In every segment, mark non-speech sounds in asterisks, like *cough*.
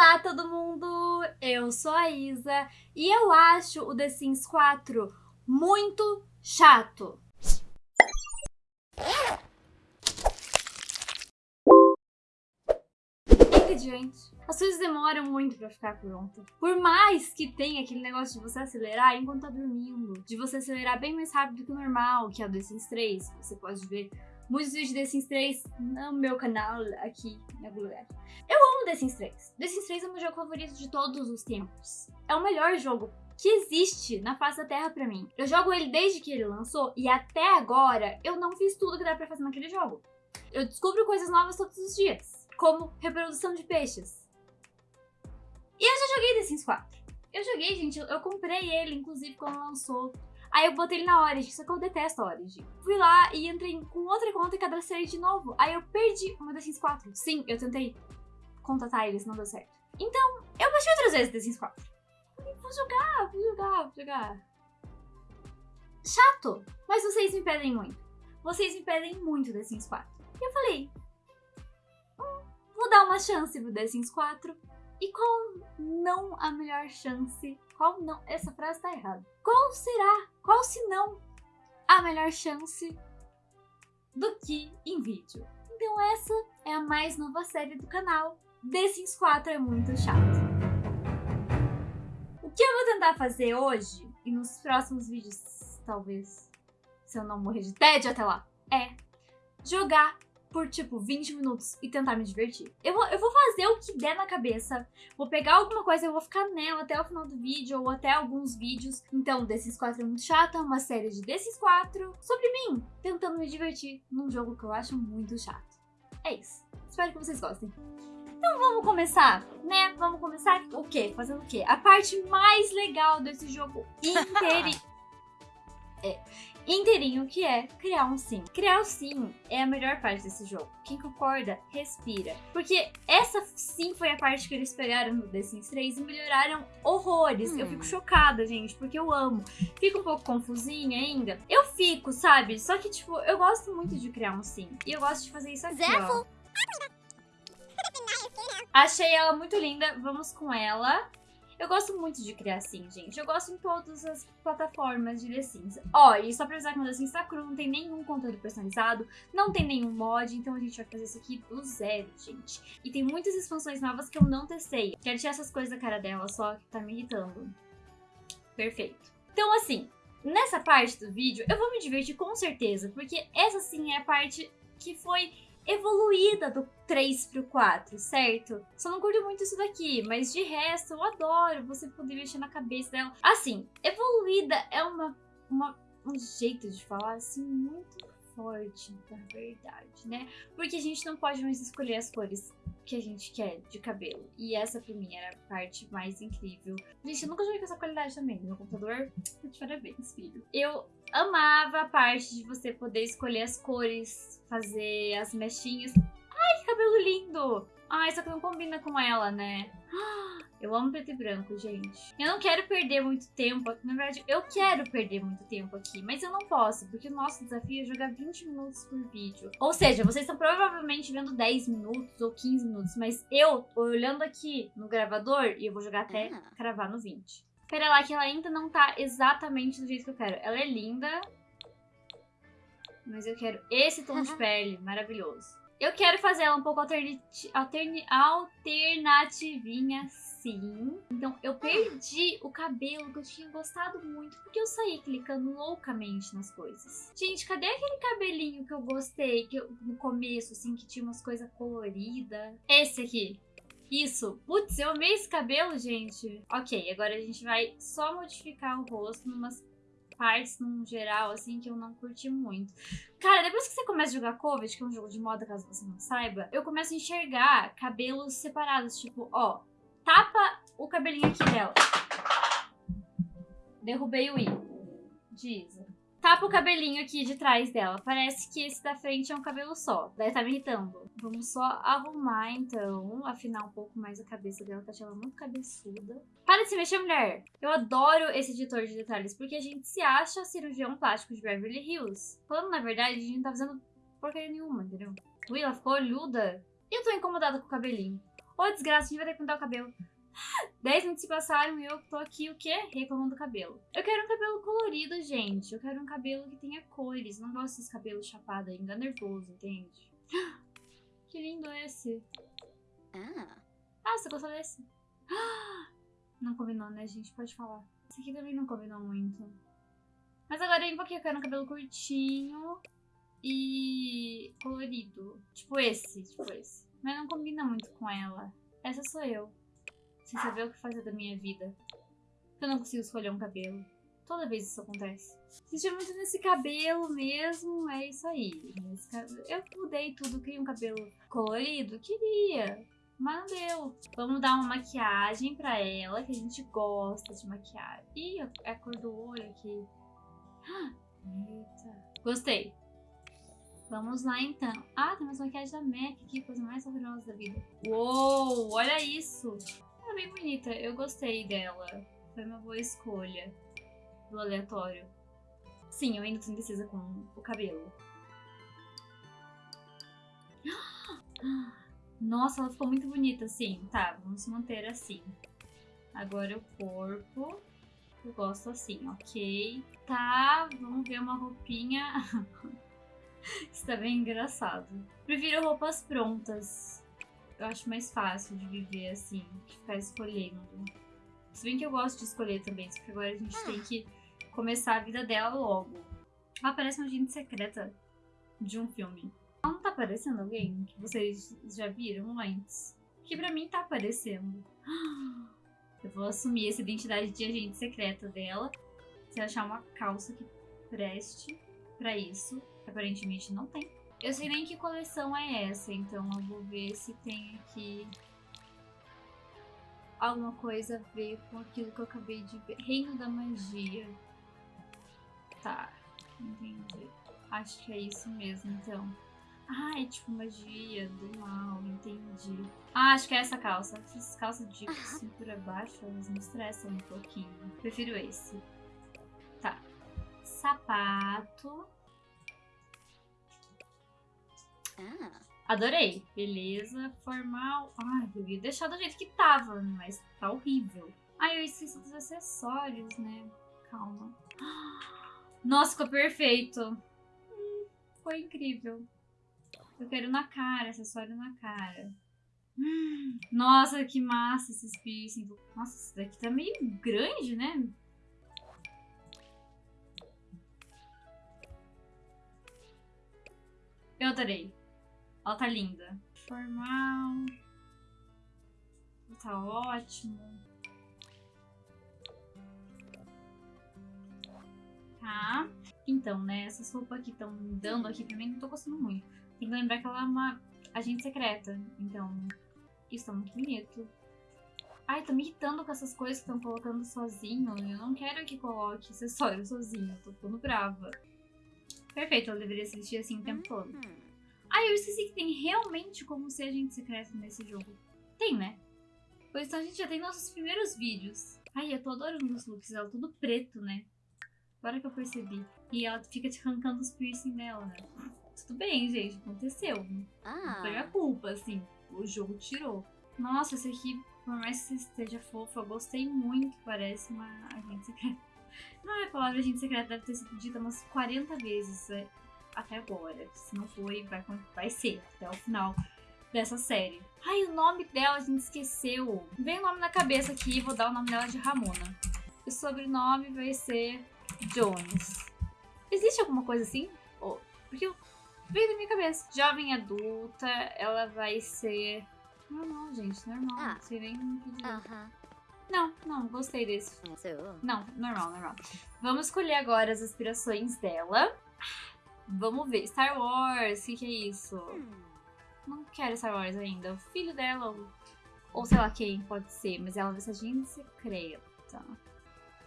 Olá, todo mundo! Eu sou a Isa e eu acho o The Sims 4 muito chato. Gente, as coisas demoram muito pra ficar pronta. Por mais que tenha aquele negócio de você acelerar enquanto tá dormindo, de você acelerar bem mais rápido que o normal, que é o The Sims 3, você pode ver muitos vídeos de The Sims 3 no meu canal, aqui em algum lugar. Eu amo The Sims 3. The Sims 3 é o meu jogo favorito de todos os tempos. É o melhor jogo que existe na face da Terra pra mim. Eu jogo ele desde que ele lançou e até agora eu não fiz tudo que dá pra fazer naquele jogo. Eu descubro coisas novas todos os dias, como reprodução de peixes. E eu já joguei The Sims 4. Eu joguei, gente, eu, eu comprei ele, inclusive, quando lançou. Aí eu botei ele na Origin, só que eu detesto a Origin. Fui lá e entrei com outra conta e cadastrei de novo. Aí eu perdi uma The Sims 4. Sim, eu tentei contatar eles, não deu certo. Então, eu baixei outras vezes The Sims 4. Falei, vou jogar, vou jogar, vou jogar. Chato, mas vocês me pedem muito. Vocês me pedem muito The Sims 4. E eu falei, hum, vou dar uma chance pro The Sims 4. E qual não a melhor chance? Qual não? Essa frase tá errada. Qual será? Qual se não a melhor chance do que em vídeo? Então essa é a mais nova série do canal. The Sims 4 é muito chato. O que eu vou tentar fazer hoje, e nos próximos vídeos, talvez, se eu não morrer de tédio até lá, é jogar por, tipo, 20 minutos e tentar me divertir. Eu vou, eu vou fazer o que der na cabeça, vou pegar alguma coisa e vou ficar nela até o final do vídeo ou até alguns vídeos. Então, Desses 4 é muito chata, uma série de Desses 4 sobre mim, tentando me divertir num jogo que eu acho muito chato. É isso. Espero que vocês gostem. Então vamos começar, né? Vamos começar o quê? Fazendo o quê? A parte mais legal desse jogo *laughs* inteirinho. é, inteirinho, que é criar um sim. Criar o sim é a melhor parte desse jogo. Quem concorda, respira. Porque essa sim foi a parte que eles pegaram no The Sims 3 e melhoraram horrores. Hum. Eu fico chocada, gente, porque eu amo. Fico um pouco confusinha ainda. Eu fico, sabe? Só que, tipo, eu gosto muito de criar um sim. E eu gosto de fazer isso aqui, Zefo. ó. Achei ela muito linda, vamos com ela. Eu gosto muito de criar assim, gente. Eu gosto em todas as plataformas de The Sims. Ó, e só pra avisar que o The Sims tá cru, não tem nenhum conteúdo personalizado, não tem nenhum mod, então a gente vai fazer isso aqui do zero, gente. E tem muitas expansões novas que eu não testei. Quero tirar essas coisas da cara dela, só que tá me irritando. Perfeito. Então, assim, nessa parte do vídeo, eu vou me divertir com certeza, porque essa sim é a parte que foi evoluída do 3 pro 4, certo? Só não curto muito isso daqui, mas de resto eu adoro você poder mexer na cabeça dela. Assim, evoluída é uma, uma um jeito de falar assim muito forte, na verdade, né? Porque a gente não pode mais escolher as cores que a gente quer de cabelo. E essa pra mim era a parte mais incrível. Gente, eu nunca joguei com essa qualidade também. Meu computador, *laughs* parabéns, filho. Eu amava a parte de você poder escolher as cores, fazer as mechinhas. Ai, que cabelo lindo! Ai, só que não combina com ela, né? *gasps* Eu amo preto e branco, gente. Eu não quero perder muito tempo. Na verdade, eu quero perder muito tempo aqui, mas eu não posso, porque o nosso desafio é jogar 20 minutos por vídeo. Ou seja, vocês estão provavelmente vendo 10 minutos ou 15 minutos, mas eu tô olhando aqui no gravador e eu vou jogar até ah. cravar no 20. Pera lá, que ela ainda não tá exatamente do jeito que eu quero. Ela é linda, mas eu quero esse tom de *laughs* pele maravilhoso. Eu quero fazer ela um pouco alternati alterni alternativinha, sim. Então, eu perdi o cabelo que eu tinha gostado muito, porque eu saí clicando loucamente nas coisas. Gente, cadê aquele cabelinho que eu gostei, que eu, no começo, assim, que tinha umas coisas coloridas? Esse aqui. Isso. Putz, eu amei esse cabelo, gente. Ok, agora a gente vai só modificar o rosto numas partes, num geral, assim, que eu não curti muito. Cara, depois que você começa a jogar Covid, que é um jogo de moda, caso você não saiba, eu começo a enxergar cabelos separados. Tipo, ó, tapa o cabelinho aqui dela. Derrubei o i. Diz. Tapa o cabelinho aqui de trás dela. Parece que esse da frente é um cabelo só. Daí tá me irritando. Vamos só arrumar, então. Afinar um pouco mais a cabeça dela, que ela muito cabeçuda. Para de se mexer, mulher! Eu adoro esse editor de detalhes, porque a gente se acha cirurgião plástico de Beverly Hills. Quando, na verdade, a gente não tá fazendo porcaria nenhuma, entendeu? Ui, ela ficou olhuda. E eu tô incomodada com o cabelinho. Ô, desgraça, a gente vai ter que pintar o cabelo. 10 minutos se passaram e eu tô aqui, o quê? Reclamando do cabelo. Eu quero um cabelo colorido, gente. Eu quero um cabelo que tenha cores. Não gosto desses cabelos chapados ainda. nervoso, entende? *gasps* Que lindo esse. Ah. Ah, você gostou desse? *gasps* Não combinou, né, gente? Pode falar. Esse aqui também não combinou muito. Mas agora vem um pouquinho. Eu quero um cabelo curtinho e colorido. Tipo esse, tipo esse. Mas não combina muito com ela. Essa sou eu sem saber o que fazer da minha vida. Eu não consigo escolher um cabelo. Toda vez isso acontece. Insistia muito nesse cabelo mesmo, é isso aí. Eu mudei tudo, queria um cabelo colorido? Queria, mas não deu. Vamos dar uma maquiagem pra ela, que a gente gosta de maquiagem. Ih, é a cor do olho aqui. Eita. Gostei. Vamos lá então. Ah, tem mais maquiagem da MAC aqui, coisa mais horrorosa da vida. Uou, olha isso é bem bonita. Eu gostei dela. Foi uma boa escolha do aleatório. Sim, eu ainda tô indecisa com o cabelo. *gasps* Nossa, ela ficou muito bonita, sim. Tá, vamos manter assim. Agora o corpo. Eu gosto assim, ok. Tá, vamos ver uma roupinha. *laughs* Isso tá bem engraçado. Prefiro roupas prontas eu acho mais fácil de viver assim, que ficar escolhendo. Se bem que eu gosto de escolher também, porque agora a gente ah. tem que começar a vida dela logo. Ela parece uma agente secreta de um filme. Ela não tá aparecendo alguém que vocês já viram antes? Que pra mim tá aparecendo. *gasps* Eu vou assumir essa identidade de agente secreta dela. Se achar uma calça que preste para isso, aparentemente não tem. Eu sei nem que coleção é essa, então eu vou ver se tem aqui alguma coisa a ver com aquilo que eu acabei de ver. Reino da Magia. Tá, entendi. Acho que é isso mesmo, então. Ah, é tipo magia do mal, entendi. Ah, acho que é essa calça. Essas calças de cintura baixa, elas me estressam um pouquinho. Prefiro esse. Tá. Sapato. Ah. Adorei. Beleza, formal. Ai, eu ia deixar do jeito que tava, mas tá horrível. Ai, eu esqueci dos acessórios, né? Calma. Nossa, ficou perfeito. Hum, foi incrível. Eu quero na cara, acessório na cara. Nossa, que massa esses piercing. Nossa, esse daqui tá meio grande, né? Eu adorei. Ela tá linda. Formal. Tá ótimo. Tá. Então, né, essas roupas que estão dando aqui pra mim, não tô gostando muito. Tem que lembrar que ela é uma agente secreta. Então, isso tá muito bonito. Ai, tô me irritando com essas coisas que estão colocando sozinho. Eu não quero que coloque acessório sozinho. Tô ficando brava. Perfeito, ela deveria se vestir assim o tempo todo. Ah, eu esqueci que tem realmente como ser agente secreto nesse jogo. Tem, né? Pois então a gente já tem nossos primeiros vídeos. Ai, eu tô adorando os looks dela, tudo preto, né? Agora que eu percebi. E ela fica te arrancando os piercing dela, né? Tudo bem, gente, aconteceu. Ah. Não foi minha culpa, assim. O jogo tirou. Nossa, esse aqui, por mais que esteja fofo, eu gostei muito. Parece uma agente secreta. Não é a palavra agente secreta, deve ter sido dita umas 40 vezes. É até agora. Se não foi, vai, vai ser até o final dessa série. Ai, o nome dela a gente esqueceu. Vem o nome na cabeça aqui, vou dar o nome dela de Ramona. O sobrenome vai ser Jones. Existe alguma coisa assim? Oh, porque eu... veio da minha cabeça. Jovem adulta, ela vai ser. Normal, gente, normal. Ah. Não sei nem -huh. Não, não, gostei desse. Não, normal, normal. Vamos escolher agora as aspirações dela. Vamos ver. Star Wars, o que, que, é isso? Hum. Não quero Star Wars ainda. O filho dela, ou, ou sei lá quem pode ser, mas ela vai ser agente secreta.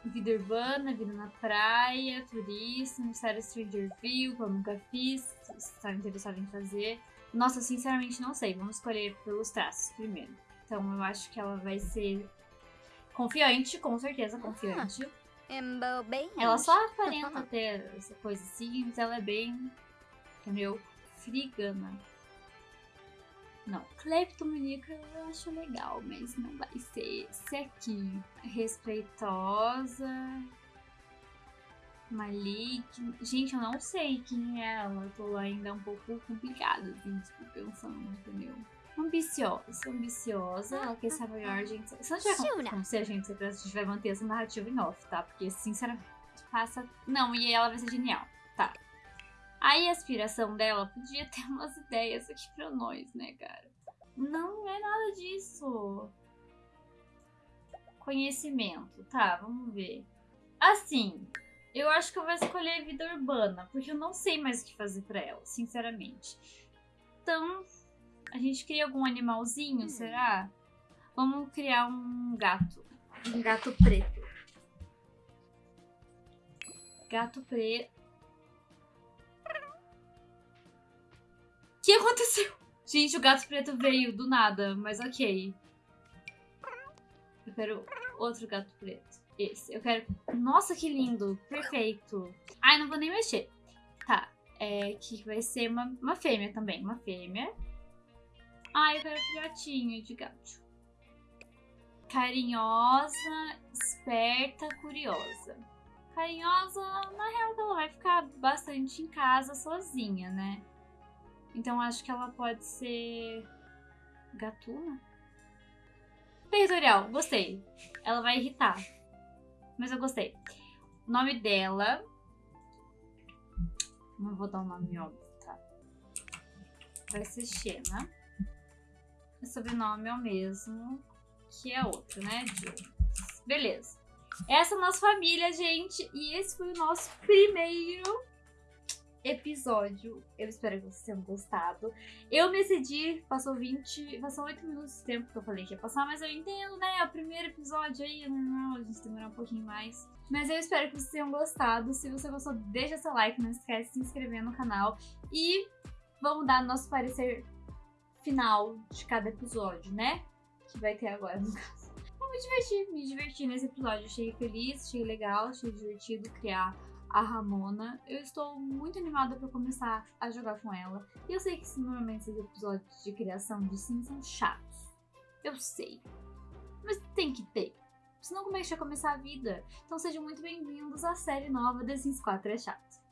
Vida urbana, vida na praia, turista, mistério Strangerville, que eu nunca fiz, está interessado em fazer. Nossa, sinceramente não sei. Vamos escolher pelos traços primeiro. Então eu acho que ela vai ser confiante, com certeza confiante. Ah. Ela só aparenta ter essa coisa assim, mas ela é bem, entendeu? Frigana. Não, cleptomaníaca eu acho legal, mas não vai ser esse aqui. Respeitosa. Maligna. Gente, eu não sei quem é ela. Tô ainda um pouco complicada, assim, tipo, pensando, entendeu? Ambiciosa, ambiciosa, ela quer ser a maior gente. Se não tiver como, ser a gente a gente vai manter essa narrativa em off, tá? Porque, sinceramente, passa. Não, e ela vai ser genial, tá? Aí a aspiração dela podia *laughs* ter umas ideias aqui pra nós, né, cara? Não, não é nada disso. Conhecimento, tá, vamos ver. Assim, eu acho que eu vou escolher vida urbana, porque eu não sei mais o que fazer pra ela, sinceramente. Então, a gente cria algum animalzinho, será? Vamos criar um gato. Um gato preto. Gato preto. O que aconteceu? Gente, o gato preto veio do nada, mas ok. Eu quero outro gato preto. Esse. Eu quero. Nossa, que lindo! Perfeito. Ai, não vou nem mexer. Tá. É que vai ser uma, uma fêmea também. Uma fêmea. Ai, eu quero filhotinho de gato. Carinhosa, esperta, curiosa. Carinhosa, na real, ela vai ficar bastante em casa sozinha, né? Então acho que ela pode ser. Gatuna? Territorial, gostei. Ela vai irritar. Mas eu gostei. O nome dela. Não vou dar o um nome óbvio, tá? Vai ser Xena. O sobrenome é o mesmo que a outra, né? Jones. Beleza. Essa é a nossa família, gente. E esse foi o nosso primeiro episódio. Eu espero que vocês tenham gostado. Eu me excedi, passou 20, passou 8 minutos de tempo que eu falei que ia passar, mas eu entendo, né? É o primeiro episódio aí, não, a gente demorar um pouquinho mais. Mas eu espero que vocês tenham gostado. Se você gostou, deixa seu like, não esquece de se inscrever no canal. E vamos dar nosso parecer final de cada episódio, né? Que vai ter agora, no caso. Eu me diverti, me diverti nesse episódio. Achei feliz, achei legal, achei divertido criar a Ramona. Eu estou muito animada para começar a jogar com ela. E eu sei que normalmente esses episódios de criação de Sims são chatos. Eu sei. Mas tem que ter. Senão como é que vai começar a vida? Então sejam muito bem-vindos à série nova The Sims 4 é chato.